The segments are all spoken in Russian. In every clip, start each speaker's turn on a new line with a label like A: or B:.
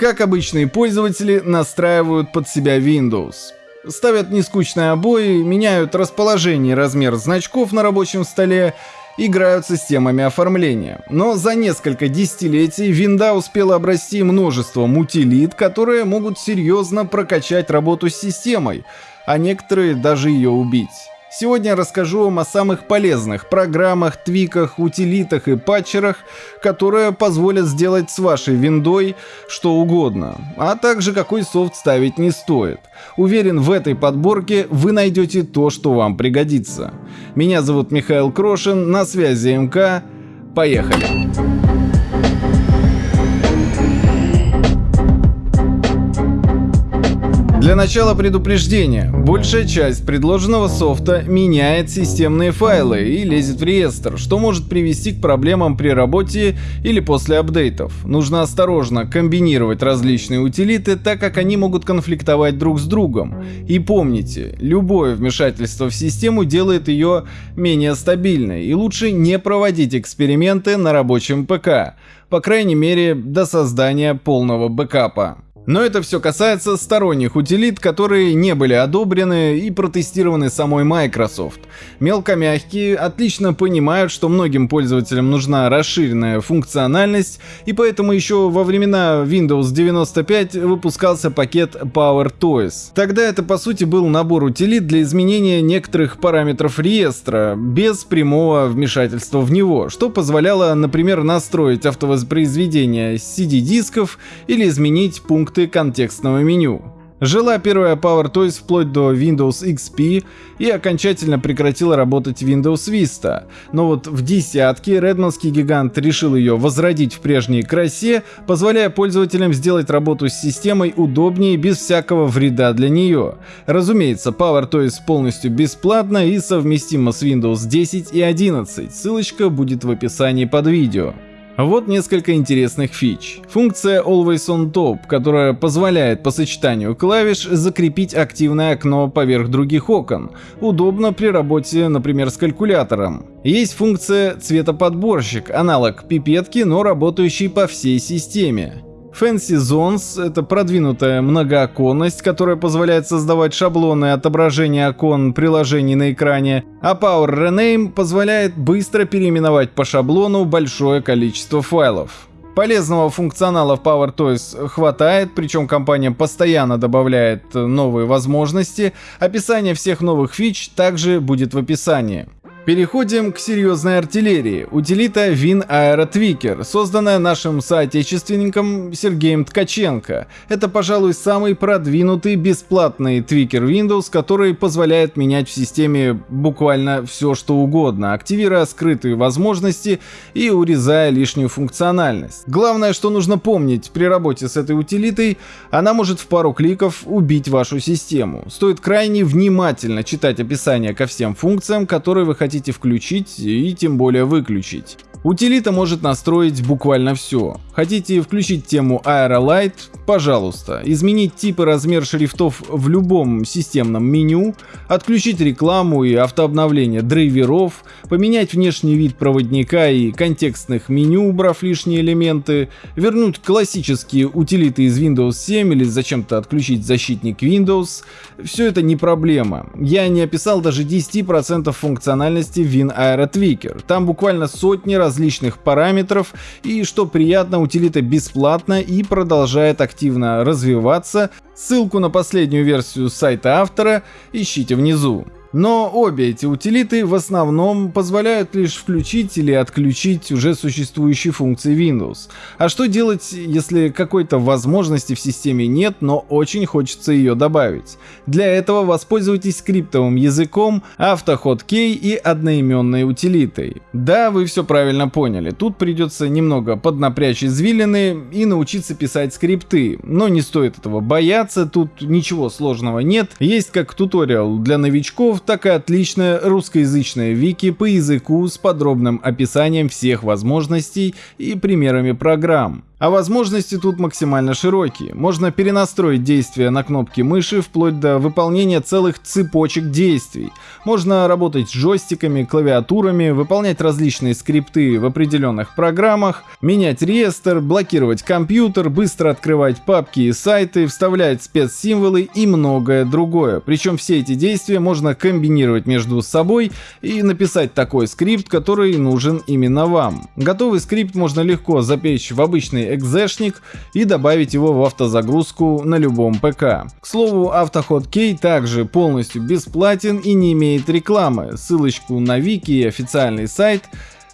A: Как обычные пользователи настраивают под себя Windows. Ставят нескучные обои, меняют расположение и размер значков на рабочем столе, играют с системами оформления. Но за несколько десятилетий винда успела обрасти множеством утилит, которые могут серьезно прокачать работу с системой, а некоторые даже ее убить. Сегодня расскажу вам о самых полезных программах, твиках, утилитах и патчерах, которые позволят сделать с вашей виндой что угодно, а также какой софт ставить не стоит. Уверен, в этой подборке вы найдете то, что вам пригодится. Меня зовут Михаил Крошин, на связи МК. Поехали! Для начала предупреждение. Большая часть предложенного софта меняет системные файлы и лезет в реестр, что может привести к проблемам при работе или после апдейтов. Нужно осторожно комбинировать различные утилиты, так как они могут конфликтовать друг с другом. И помните, любое вмешательство в систему делает ее менее стабильной, и лучше не проводить эксперименты на рабочем ПК, по крайней мере до создания полного бэкапа. Но это все касается сторонних утилит, которые не были одобрены и протестированы самой Microsoft. Мелкомягкие отлично понимают, что многим пользователям нужна расширенная функциональность, и поэтому еще во времена Windows 95 выпускался пакет Power Toys. Тогда это по сути был набор утилит для изменения некоторых параметров реестра, без прямого вмешательства в него, что позволяло, например, настроить автовоспроизведение CD-дисков или изменить пункт пункты контекстного меню. Жила первая PowerToys вплоть до Windows XP и окончательно прекратила работать Windows Vista. Но вот в десятке редманский гигант решил ее возродить в прежней красе, позволяя пользователям сделать работу с системой удобнее без всякого вреда для нее. Разумеется, PowerToys полностью бесплатна и совместима с Windows 10 и 11, ссылочка будет в описании под видео. Вот несколько интересных фич. Функция Always on Top, которая позволяет по сочетанию клавиш закрепить активное окно поверх других окон. Удобно при работе, например, с калькулятором. Есть функция цветоподборщик, аналог пипетки, но работающий по всей системе. Fancy Zones — это продвинутая многооконность, которая позволяет создавать шаблоны отображения окон приложений на экране, а Power Rename позволяет быстро переименовать по шаблону большое количество файлов. Полезного функционала в PowerToys хватает, причем компания постоянно добавляет новые возможности. Описание всех новых фич также будет в описании. Переходим к серьезной артиллерии. Утилита Win Aero Tweaker, созданная нашим соотечественником Сергеем Ткаченко. Это, пожалуй, самый продвинутый бесплатный твикер Windows, который позволяет менять в системе буквально все, что угодно, активируя скрытые возможности и урезая лишнюю функциональность. Главное, что нужно помнить при работе с этой утилитой, она может в пару кликов убить вашу систему. Стоит крайне внимательно читать описание ко всем функциям, которые вы хотите хотите включить и тем более выключить. Утилита может настроить буквально все. Хотите включить тему Aerolight? Пожалуйста. Изменить тип и размер шрифтов в любом системном меню, отключить рекламу и автообновление драйверов, поменять внешний вид проводника и контекстных меню, убрав лишние элементы, вернуть классические утилиты из Windows 7 или зачем-то отключить защитник Windows. Все это не проблема. Я не описал даже 10% функциональности WinAero Tweaker. Там буквально сотни раз различных параметров и, что приятно, утилита бесплатна и продолжает активно развиваться. Ссылку на последнюю версию сайта автора ищите внизу. Но обе эти утилиты в основном позволяют лишь включить или отключить уже существующие функции Windows. А что делать, если какой-то возможности в системе нет, но очень хочется ее добавить? Для этого воспользуйтесь скриптовым языком, автоходкей и одноименной утилитой. Да, вы все правильно поняли, тут придется немного поднапрячь извилины и научиться писать скрипты, но не стоит этого бояться, тут ничего сложного нет, есть как туториал для новичков, так и отличное русскоязычное вики по языку с подробным описанием всех возможностей и примерами программ. А возможности тут максимально широкие. Можно перенастроить действия на кнопки мыши вплоть до выполнения целых цепочек действий. Можно работать с джойстиками, клавиатурами, выполнять различные скрипты в определенных программах, менять реестр, блокировать компьютер, быстро открывать папки и сайты, вставлять спецсимволы и многое другое. Причем все эти действия можно комбинировать между собой и написать такой скрипт, который нужен именно вам. Готовый скрипт можно легко запечь в обычный экзешник и добавить его в автозагрузку на любом ПК. К слову, AutoHotKey также полностью бесплатен и не имеет рекламы. Ссылочку на вики и официальный сайт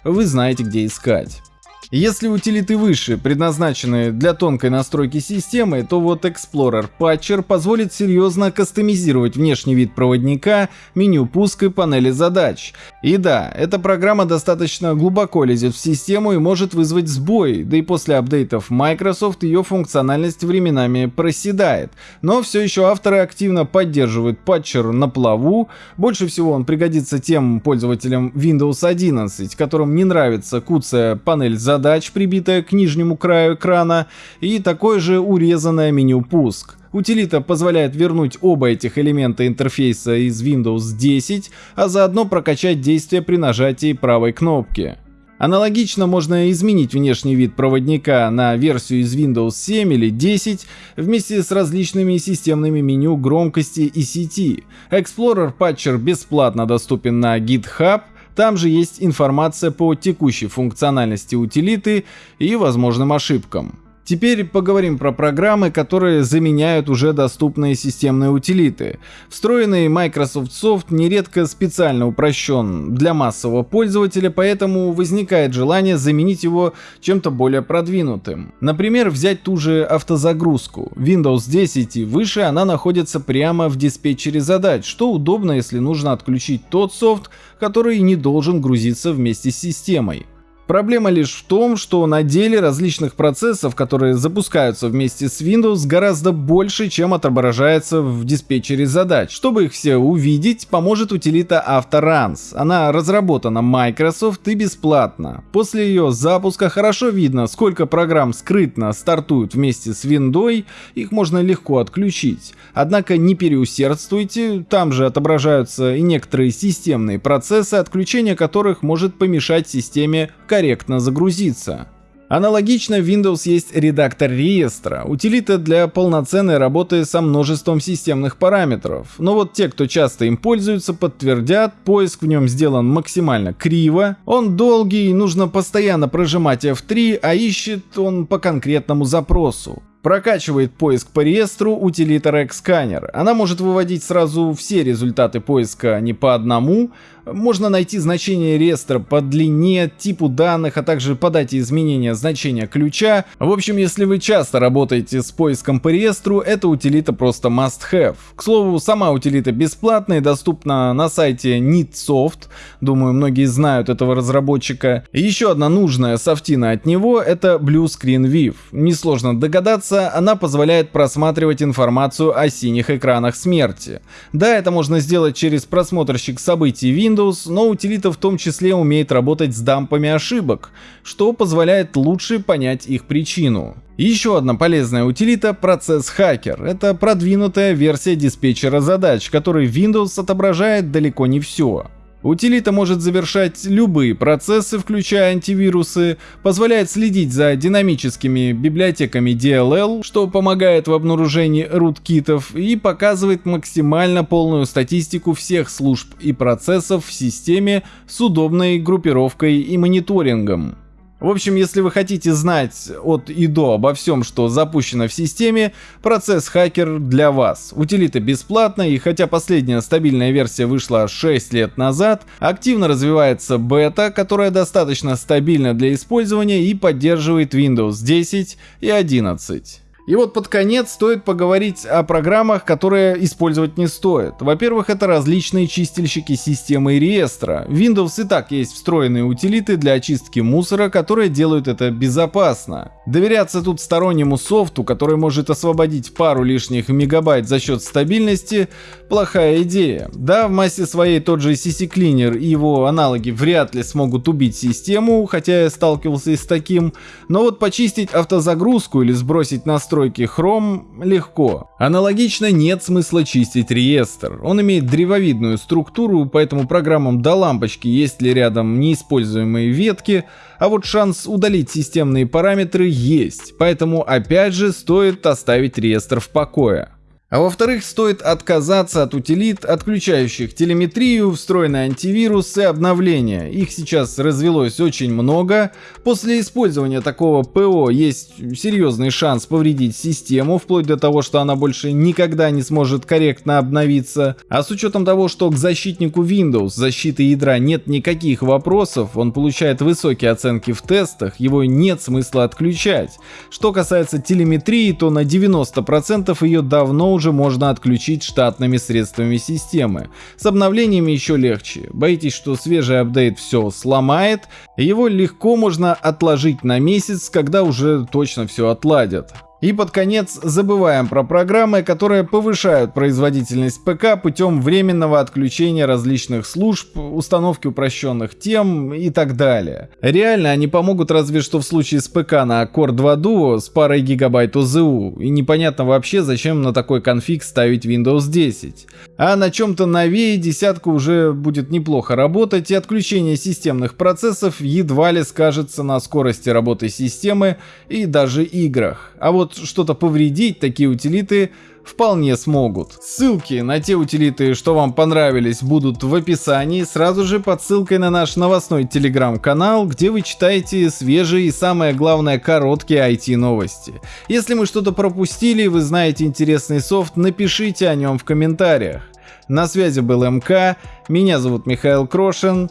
A: вы знаете где искать. Если утилиты выше предназначены для тонкой настройки системы, то вот Explorer Patcher позволит серьезно кастомизировать внешний вид проводника, меню пуска и панели задач. И да, эта программа достаточно глубоко лезет в систему и может вызвать сбой, да и после апдейтов Microsoft ее функциональность временами проседает. Но все еще авторы активно поддерживают Patcher на плаву, больше всего он пригодится тем пользователям Windows 11, которым не нравится куцая панель задач задач, прибитая к нижнему краю экрана, и такое же урезанное меню «Пуск». Утилита позволяет вернуть оба этих элемента интерфейса из Windows 10, а заодно прокачать действие при нажатии правой кнопки. Аналогично можно изменить внешний вид проводника на версию из Windows 7 или 10 вместе с различными системными меню громкости и сети. Explorer Patcher бесплатно доступен на GitHub, там же есть информация по текущей функциональности утилиты и возможным ошибкам. Теперь поговорим про программы, которые заменяют уже доступные системные утилиты. Встроенный Microsoft Soft нередко специально упрощен для массового пользователя, поэтому возникает желание заменить его чем-то более продвинутым. Например, взять ту же автозагрузку. Windows 10 и выше она находится прямо в диспетчере задач, что удобно, если нужно отключить тот софт, который не должен грузиться вместе с системой. Проблема лишь в том, что на деле различных процессов, которые запускаются вместе с Windows, гораздо больше, чем отображается в диспетчере задач. Чтобы их все увидеть, поможет утилита AutoRuns. Она разработана Microsoft и бесплатна. После ее запуска хорошо видно, сколько программ скрытно стартуют вместе с Windows, их можно легко отключить. Однако не переусердствуйте, там же отображаются и некоторые системные процессы, отключение которых может помешать системе корректно загрузиться. Аналогично в Windows есть редактор реестра, утилита для полноценной работы со множеством системных параметров. Но вот те, кто часто им пользуются, подтвердят, поиск в нем сделан максимально криво, он долгий, нужно постоянно прожимать F3, а ищет он по конкретному запросу. Прокачивает поиск по реестру утилита Xscanner. Она может выводить сразу все результаты поиска не по одному. Можно найти значение реестра по длине, типу данных, а также по дате изменения значения ключа. В общем, если вы часто работаете с поиском по реестру, эта утилита просто must have. К слову, сама утилита бесплатная и доступна на сайте Neatsoft. Думаю, многие знают этого разработчика. Еще одна нужная софтина от него это Blue Screen Viv. Несложно догадаться, она позволяет просматривать информацию о синих экранах смерти. Да, это можно сделать через просмотрщик событий Windows, но утилита в том числе умеет работать с дампами ошибок, что позволяет лучше понять их причину. Еще одна полезная утилита — процесс Hacker. Это продвинутая версия диспетчера задач, который Windows отображает далеко не все. Утилита может завершать любые процессы, включая антивирусы, позволяет следить за динамическими библиотеками DLL, что помогает в обнаружении руткитов и показывает максимально полную статистику всех служб и процессов в системе с удобной группировкой и мониторингом. В общем, если вы хотите знать от и до обо всем, что запущено в системе, процесс хакер для вас. Утилита бесплатная и хотя последняя стабильная версия вышла 6 лет назад, активно развивается бета, которая достаточно стабильна для использования и поддерживает Windows 10 и 11. И вот под конец стоит поговорить о программах, которые использовать не стоит. Во-первых, это различные чистильщики системы и реестра. В Windows и так есть встроенные утилиты для очистки мусора, которые делают это безопасно. Доверяться тут стороннему софту, который может освободить пару лишних мегабайт за счет стабильности, плохая идея. Да, в массе своей тот же CC Cleaner и его аналоги вряд ли смогут убить систему, хотя я сталкивался и с таким, но вот почистить автозагрузку или сбросить настройки настройки Chrome легко. Аналогично нет смысла чистить реестр. Он имеет древовидную структуру, поэтому программам до лампочки есть ли рядом неиспользуемые ветки, а вот шанс удалить системные параметры есть, поэтому опять же стоит оставить реестр в покое. А во-вторых, стоит отказаться от утилит, отключающих телеметрию, встроенный антивирус и обновления. Их сейчас развелось очень много. После использования такого ПО есть серьезный шанс повредить систему, вплоть до того, что она больше никогда не сможет корректно обновиться. А с учетом того, что к защитнику Windows защиты ядра нет никаких вопросов, он получает высокие оценки в тестах, его нет смысла отключать. Что касается телеметрии, то на 90% ее давно уже можно отключить штатными средствами системы. С обновлениями еще легче. Боитесь, что свежий апдейт все сломает, его легко можно отложить на месяц, когда уже точно все отладят. И под конец забываем про программы, которые повышают производительность ПК путем временного отключения различных служб, установки упрощенных тем и так далее. Реально они помогут разве что в случае с ПК на Core 2 Duo с парой гигабайт ОЗУ, и непонятно вообще зачем на такой конфиг ставить Windows 10. А на чем-то новее десятка уже будет неплохо работать, и отключение системных процессов едва ли скажется на скорости работы системы и даже играх. А вот что-то повредить такие утилиты вполне смогут. Ссылки на те утилиты, что вам понравились, будут в описании, сразу же под ссылкой на наш новостной телеграм-канал, где вы читаете свежие и самое главное короткие IT-новости. Если мы что-то пропустили, вы знаете интересный софт, напишите о нем в комментариях. На связи был МК, меня зовут Михаил Крошин,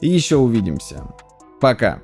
A: и еще увидимся. Пока.